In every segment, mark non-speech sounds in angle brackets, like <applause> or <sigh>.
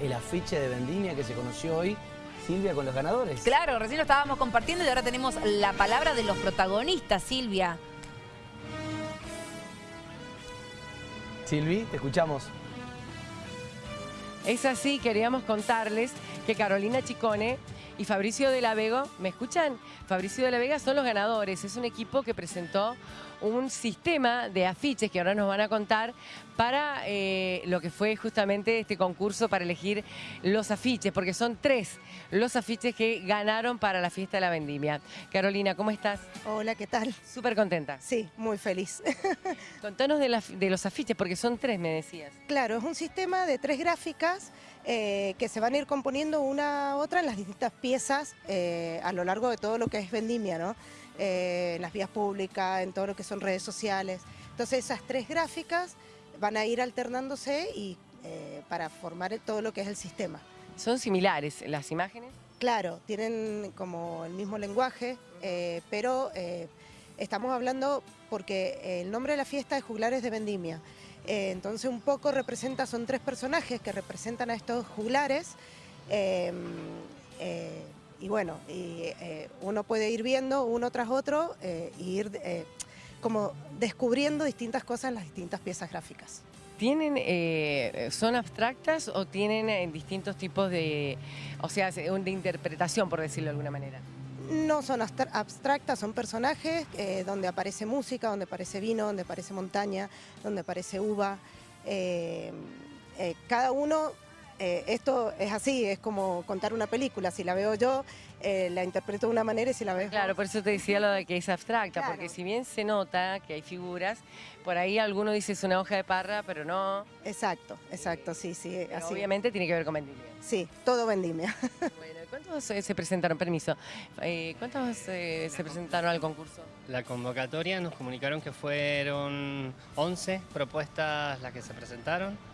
el afiche de Vendimia que se conoció hoy, Silvia, con los ganadores. Claro, recién lo estábamos compartiendo y ahora tenemos la palabra de los protagonistas, Silvia. Silvi, te escuchamos. Es así, queríamos contarles que Carolina Chicone y Fabricio de la Vega, ¿me escuchan? Fabricio de la Vega son los ganadores, es un equipo que presentó un sistema de afiches que ahora nos van a contar para eh, lo que fue justamente este concurso para elegir los afiches, porque son tres los afiches que ganaron para la fiesta de la vendimia. Carolina, ¿cómo estás? Hola, ¿qué tal? Súper contenta. Sí, muy feliz. <laughs> Contanos de, de, los afiches, porque son tres, me decías. Claro, es un sistema de tres gráficas eh, que se van a ir componiendo una a otra en las distintas piezas eh, a lo largo de todo lo que es vendimia, ¿no? En las vías públicas, en todo lo que son redes sociales. Entonces esas tres gráficas van a ir alternándose y eh, para formar todo lo que es el sistema. ¿Son similares las imágenes? Claro, tienen como el mismo lenguaje, eh, pero estamos hablando porque el nombre de la fiesta es Juglares de Vendimia. entonces un poco representa, son tres personajes que representan a estos juglares y bueno, eh, uno puede ir viendo uno tras otro e ir eh, como descubriendo distintas cosas en las distintas piezas gráficas. ¿Tienen, son abstractas o tienen distintos tipos de, o sea, de interpretación, por decirlo de alguna manera? No son abstractas, son personajes donde aparece música, donde aparece vino, donde aparece montaña, donde aparece uva. cada uno eh, esto es así, es como contar una película, si la veo yo, eh, la interpreto de una manera y si la ves Claro, por eso te decía lo de que es abstracta, porque si bien se nota que hay figuras, por ahí alguno dice es una hoja de parra, pero no. Exacto, exacto, sí, sí. Así. Obviamente tiene que ver con vendimia. Sí, todo vendimia. <laughs> Bueno, ¿cuántos eh, se presentaron? Permiso. ¿Cuántos se presentaron al concurso? La convocatoria nos comunicaron que fueron 11 propuestas las que se presentaron.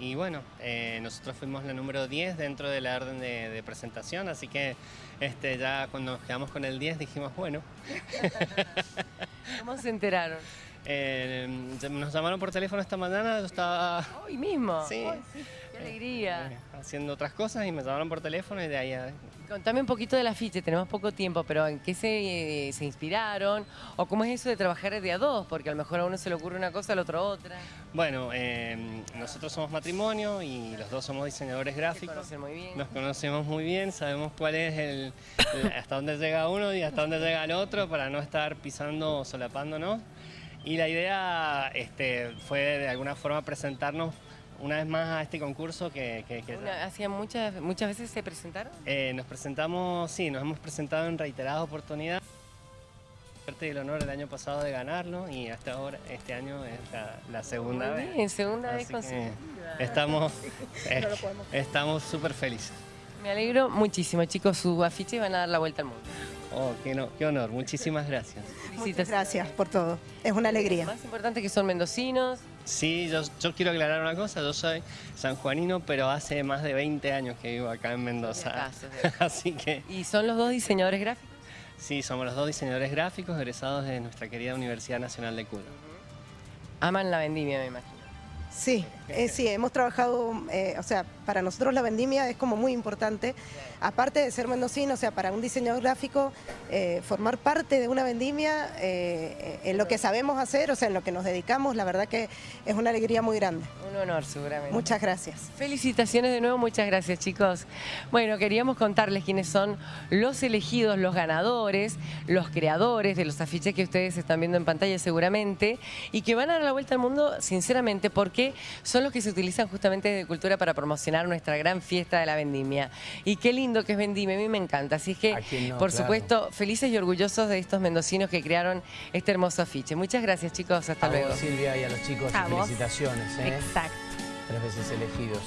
Y bueno, eh, nosotros fuimos la número 10 dentro de la orden de, presentación, así que este, ya cuando nos quedamos con el 10 dijimos, bueno. <laughs> ¿Cómo se enteraron? Eh, nos llamaron por teléfono esta mañana, yo estaba... ¿Hoy mismo? Sí. ¡Qué alegría! Eh, haciendo otras cosas y me llamaron por teléfono y de ahí... A... Contame un poquito del afiche, tenemos poco tiempo, pero ¿en qué se, se, inspiraron? ¿O cómo es eso de trabajar de a dos? Porque a lo mejor a uno se le ocurre una cosa, al otro otra. Bueno, eh, nosotros somos matrimonio y los dos somos diseñadores gráficos. Nos conocen muy bien. Nos conocemos muy bien, sabemos cuál es el, hasta dónde llega uno y hasta dónde llega el otro para no estar pisando o solapándonos. Y la idea este, fue de alguna forma presentarnos una vez más a este concurso que... ¿Hacía muchas, muchas veces se presentaron? Eh, nos presentamos, sí, nos hemos presentado en reiteradas oportunidades. Suerte el honor el año pasado de ganarlo y hasta ahora, este año es la, segunda Muy bien, segunda vez Estamos <laughs> eh, estamos súper felices. Me alegro muchísimo, chicos, su afiche van a dar la vuelta al mundo. Oh, qué, no, qué honor, muchísimas gracias. Muchas gracias por todo, es una alegría. Más importante que son mendocinos. Sí, yo, yo, quiero aclarar una cosa, yo soy sanjuanino, pero hace más de 20 años que vivo acá en Mendoza. <laughs> Así que... ¿Y son los dos diseñadores gráficos? Sí, somos los dos diseñadores gráficos egresados de nuestra querida Universidad Nacional de Cuba. Aman la vendimia, me imagino. Sí, eh, sí, hemos trabajado, eh, o sea, para nosotros la vendimia es como muy importante, aparte de ser mendocino, o sea, para un diseñador gráfico, eh, formar parte de una vendimia en lo que sabemos hacer, o sea, en lo que nos dedicamos, la verdad que es una alegría muy grande. Un honor, seguramente. Muchas gracias. Felicitaciones de nuevo, muchas gracias, chicos. Bueno, queríamos contarles quiénes son los elegidos, los ganadores, los creadores de los afiches que ustedes están viendo en pantalla seguramente, y que van a dar la vuelta al mundo, sinceramente, porque son los que se utilizan justamente de cultura para promocionar nuestra gran fiesta de la vendimia. Y qué lindo que es vendimia, a mí me encanta. Así que, por supuesto, felices y orgullosos de estos mendocinos que crearon este hermoso afiche. Muchas gracias, chicos. Hasta luego. Silvia, y a los chicos, felicitaciones. ¿eh? Exacto. Tres veces elegidos.